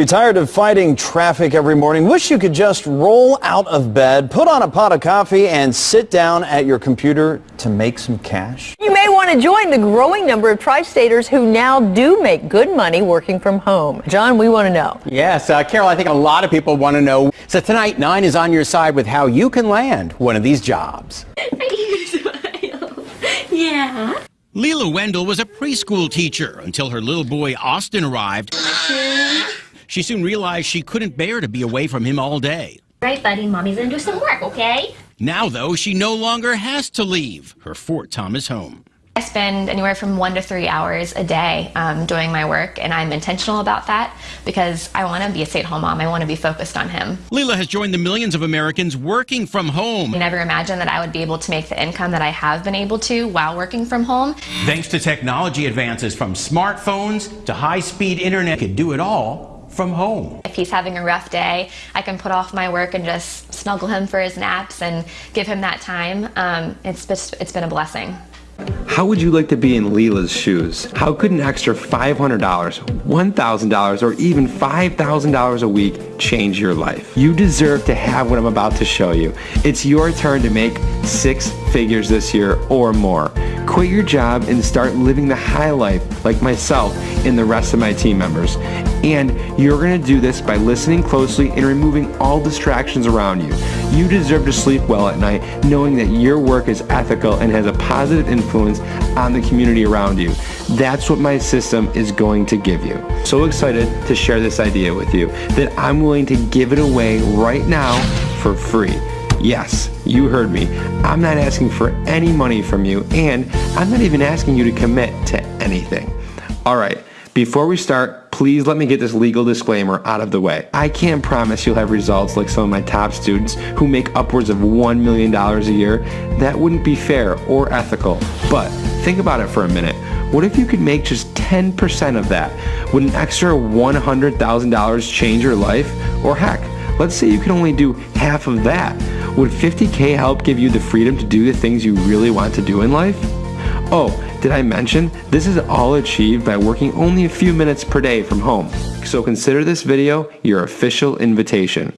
You're tired of fighting traffic every morning? Wish you could just roll out of bed, put on a pot of coffee, and sit down at your computer to make some cash? You may want to join the growing number of tri-staters who now do make good money working from home. John, we want to know. Yes, uh, Carol, I think a lot of people want to know. So tonight, Nine is on your side with how you can land one of these jobs. yeah. Leela Wendell was a preschool teacher until her little boy Austin arrived. She soon realized she couldn't bear to be away from him all day. Right, buddy, mommy's gonna do some work, okay? Now, though, she no longer has to leave her Fort Thomas home. I spend anywhere from one to three hours a day um, doing my work, and I'm intentional about that because I want to be a stay at home mom. I want to be focused on him. Leela has joined the millions of Americans working from home. I never imagined that I would be able to make the income that I have been able to while working from home. Thanks to technology advances from smartphones to high speed internet, could do it all from home. If he's having a rough day, I can put off my work and just snuggle him for his naps and give him that time. Um, it's, just, it's been a blessing. How would you like to be in Leela's shoes? How could an extra $500, $1,000, or even $5,000 a week change your life? You deserve to have what I'm about to show you. It's your turn to make six figures this year or more. Quit your job and start living the high life like myself and the rest of my team members. And you're going to do this by listening closely and removing all distractions around you. You deserve to sleep well at night knowing that your work is ethical and has a positive influence on the community around you. That's what my system is going to give you. So excited to share this idea with you that I'm willing to give it away right now for free. Yes, you heard me. I'm not asking for any money from you, and I'm not even asking you to commit to anything. All right, before we start, please let me get this legal disclaimer out of the way. I can't promise you'll have results like some of my top students who make upwards of $1 million a year. That wouldn't be fair or ethical. But think about it for a minute. What if you could make just 10% of that? Would an extra $100,000 change your life? Or heck, let's say you can only do half of that. Would 50K help give you the freedom to do the things you really want to do in life? Oh, did I mention this is all achieved by working only a few minutes per day from home? So consider this video your official invitation.